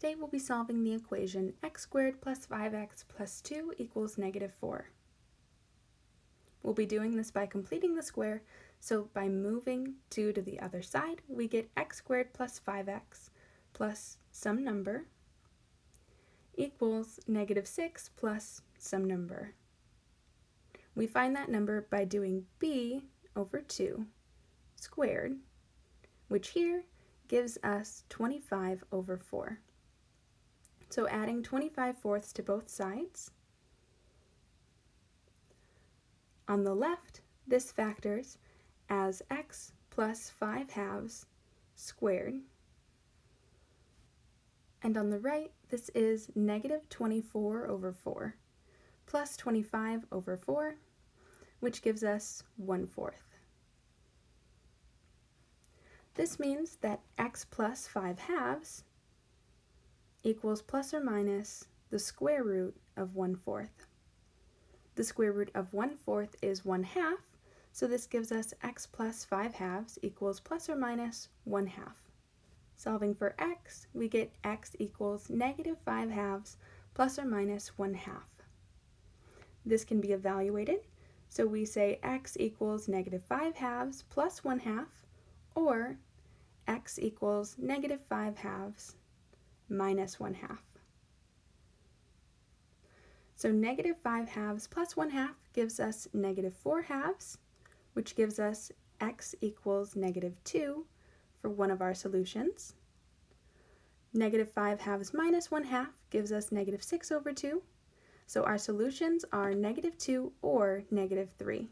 Today we'll be solving the equation x squared plus 5x plus 2 equals negative 4. We'll be doing this by completing the square, so by moving 2 to the other side, we get x squared plus 5x plus some number equals negative 6 plus some number. We find that number by doing b over 2 squared, which here gives us 25 over 4. So adding 25 fourths to both sides. On the left, this factors as x plus 5 halves squared. And on the right, this is negative 24 over 4 plus 25 over 4, which gives us 1 fourth. This means that x plus 5 halves equals plus or minus the square root of 1 fourth. The square root of 1 fourth is 1 half, so this gives us x plus 5 halves equals plus or minus 1 half. Solving for x, we get x equals negative 5 halves plus or minus 1 half. This can be evaluated, so we say x equals negative 5 halves plus 1 half, or x equals negative 5 halves minus 1 half. So negative 5 halves plus 1 half gives us negative 4 halves, which gives us x equals negative 2 for one of our solutions. Negative 5 halves minus 1 half gives us negative 6 over 2. So our solutions are negative 2 or negative 3.